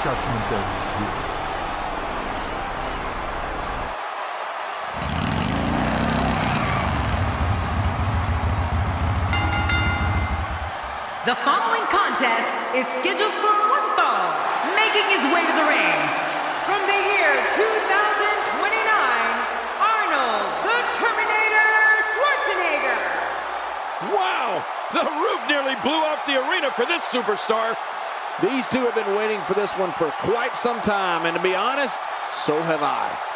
judgment there is here. The following contest is scheduled for one fall, making his way to the ring. From the year 2029, Arnold the Terminator Schwarzenegger. Wow! The roof nearly blew off the arena for this superstar. These two have been waiting for this one for quite some time, and to be honest, so have I.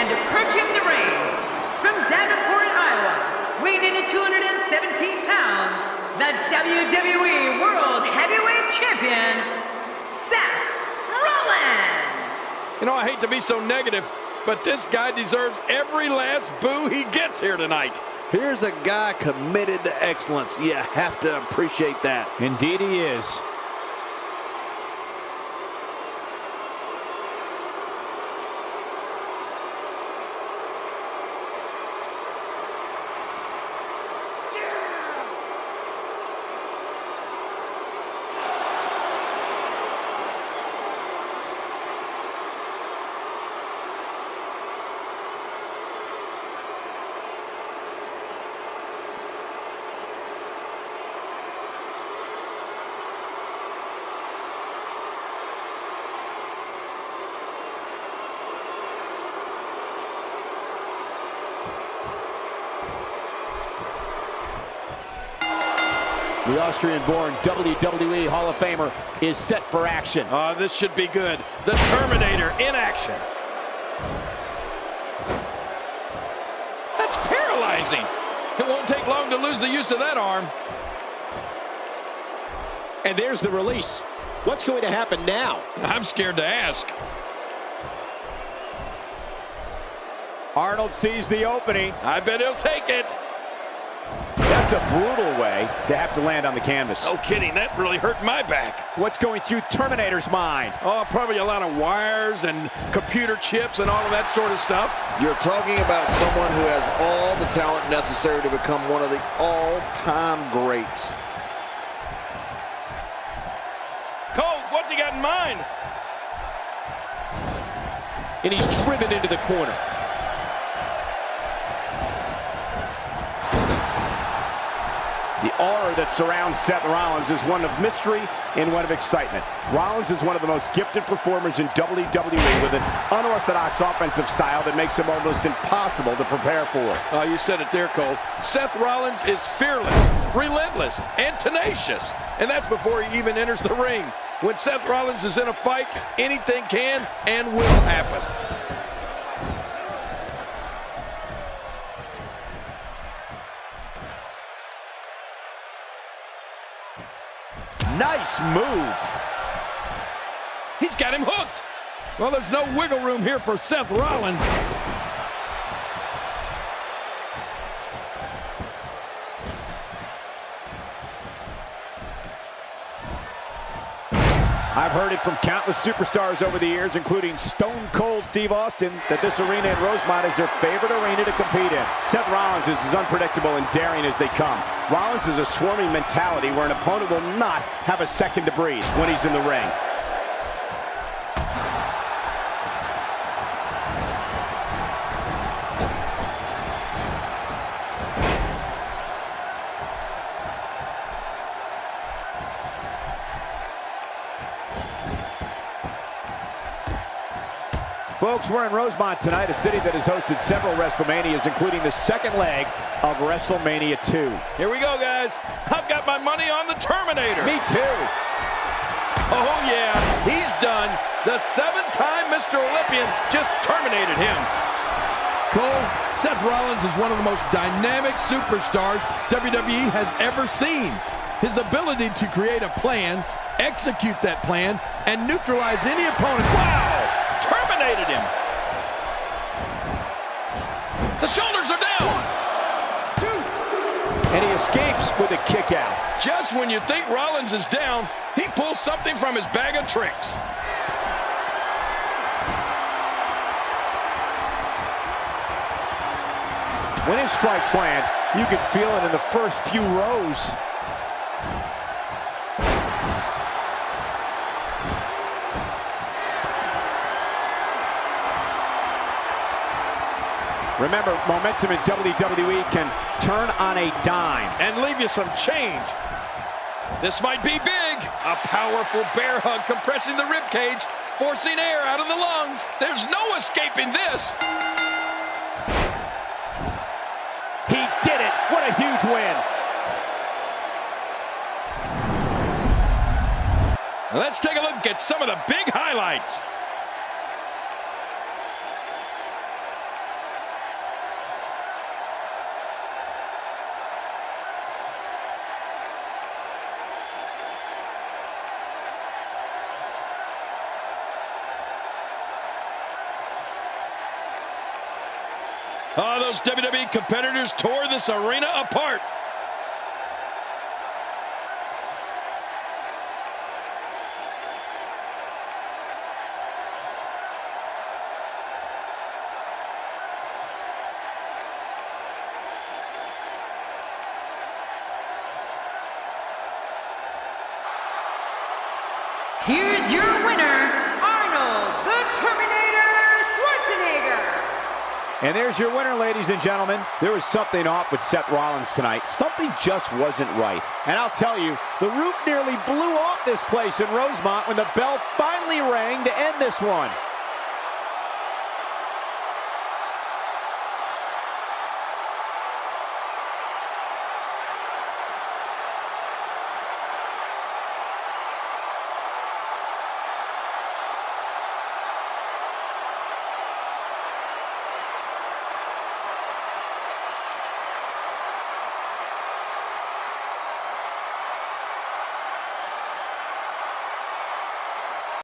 And approaching the ring, from Davenport, Iowa, weighing in at 217 pounds, the WWE World Heavyweight Champion, Seth Rollins. You know, I hate to be so negative, but this guy deserves every last boo he gets here tonight. Here's a guy committed to excellence. You have to appreciate that. Indeed he is. The Austrian-born WWE Hall of Famer is set for action. Uh, this should be good. The Terminator in action. That's paralyzing. It won't take long to lose the use of that arm. And there's the release. What's going to happen now? I'm scared to ask. Arnold sees the opening. I bet he'll take it. That's a brutal way to have to land on the canvas. No kidding, that really hurt my back. What's going through Terminator's mind? Oh, probably a lot of wires and computer chips and all of that sort of stuff. You're talking about someone who has all the talent necessary to become one of the all-time greats. Cole, what's he got in mind? And he's driven into the corner. The aura that surrounds Seth Rollins is one of mystery and one of excitement. Rollins is one of the most gifted performers in WWE with an unorthodox offensive style that makes him almost impossible to prepare for. Oh, you said it there, Cole. Seth Rollins is fearless, relentless, and tenacious. And that's before he even enters the ring. When Seth Rollins is in a fight, anything can and will happen. Nice move. He's got him hooked. Well, there's no wiggle room here for Seth Rollins. I've heard it from countless superstars over the years, including Stone Cold Steve Austin, that this arena in Rosemont is their favorite arena to compete in. Seth Rollins is as unpredictable and daring as they come. Rollins is a swarming mentality where an opponent will not have a second to breathe when he's in the ring. Folks, we're in Rosemont tonight, a city that has hosted several WrestleManias, including the second leg of WrestleMania 2. Here we go, guys. I've got my money on the Terminator. Me too. Oh, yeah, he's done. The seven-time Mr. Olympia just terminated him. Cole, Seth Rollins is one of the most dynamic superstars WWE has ever seen. His ability to create a plan, execute that plan, and neutralize any opponent. Wow! Terminated him. The shoulders are down. And he escapes with a kick out. Just when you think Rollins is down, he pulls something from his bag of tricks. When his strikes land, you can feel it in the first few rows. Remember, momentum in WWE can turn on a dime. And leave you some change. This might be big. A powerful bear hug compressing the rib cage, forcing air out of the lungs. There's no escaping this. He did it. What a huge win. Let's take a look at some of the big highlights. Oh, those WWE competitors tore this arena apart. Here's your winner, Arnold the Terminator Schwarzenegger. And there's your winner, ladies and gentlemen. There was something off with Seth Rollins tonight. Something just wasn't right. And I'll tell you, the roof nearly blew off this place in Rosemont when the bell finally rang to end this one.